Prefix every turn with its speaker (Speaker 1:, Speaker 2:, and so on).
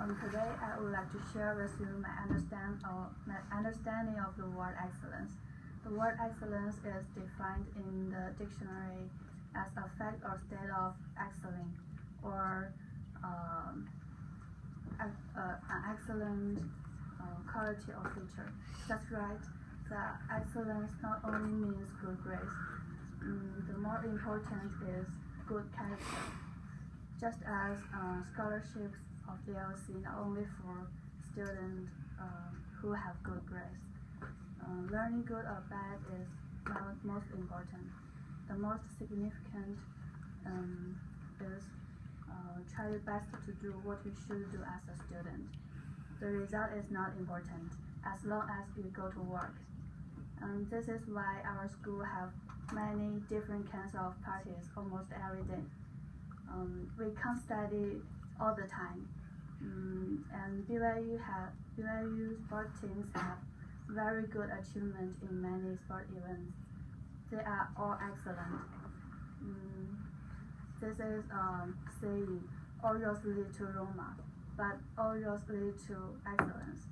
Speaker 1: Today I would like to share with you my understand or my understanding of the word excellence. The word excellence is defined in the dictionary as a fact or state of excelling or um, uh, an excellent uh, quality or feature. That's right. The excellence not only means good grades. Mm, the more important is good character. Just as uh, scholarships of DLC not only for students uh, who have good grades. Uh, learning good or bad is not most important. The most significant um, is uh, try your best to do what you should do as a student. The result is not important as long as you go to work. Um, this is why our school have many different kinds of parties almost every day. Um, we can't study all the time. Mm, and BYU have BYU sport teams have very good achievement in many sport events. They are all excellent. Mm, this is um, saying all roads lead to Roma, but all roads lead to excellence.